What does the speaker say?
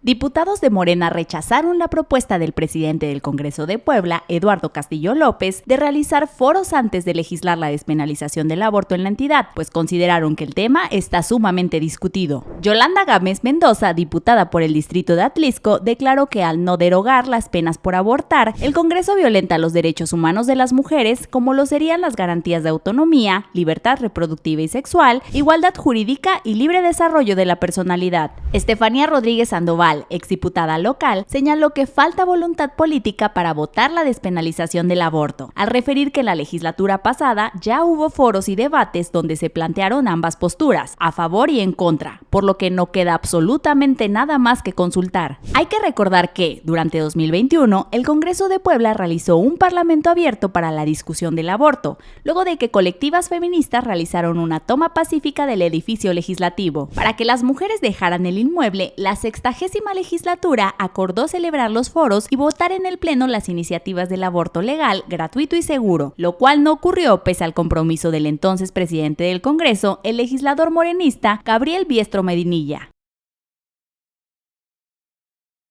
Diputados de Morena rechazaron la propuesta del presidente del Congreso de Puebla, Eduardo Castillo López, de realizar foros antes de legislar la despenalización del aborto en la entidad, pues consideraron que el tema está sumamente discutido. Yolanda Gámez Mendoza, diputada por el distrito de Atlisco, declaró que al no derogar las penas por abortar, el Congreso violenta los derechos humanos de las mujeres, como lo serían las garantías de autonomía, libertad reproductiva y sexual, igualdad jurídica y libre desarrollo de la personalidad. Estefanía Rodríguez Sandoval exdiputada local, señaló que falta voluntad política para votar la despenalización del aborto, al referir que en la legislatura pasada ya hubo foros y debates donde se plantearon ambas posturas, a favor y en contra, por lo que no queda absolutamente nada más que consultar. Hay que recordar que, durante 2021, el Congreso de Puebla realizó un parlamento abierto para la discusión del aborto, luego de que colectivas feministas realizaron una toma pacífica del edificio legislativo. Para que las mujeres dejaran el inmueble, la sextagésima legislatura acordó celebrar los foros y votar en el Pleno las iniciativas del aborto legal, gratuito y seguro, lo cual no ocurrió pese al compromiso del entonces presidente del Congreso, el legislador morenista Gabriel Biestro Medinilla.